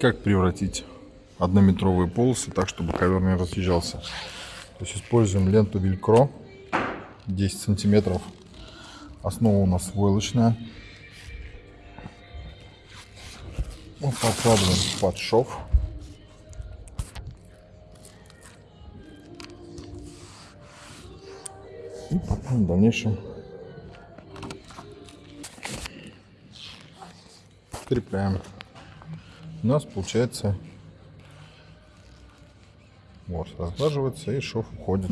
Как превратить однометровые полосы так, чтобы ковер не разъезжался? То есть используем ленту велькро 10 сантиметров. Основа у нас войлочная. Мы подкладываем под шов. И потом в дальнейшем скрепляем. У нас получается вот разглаживается и шов уходит.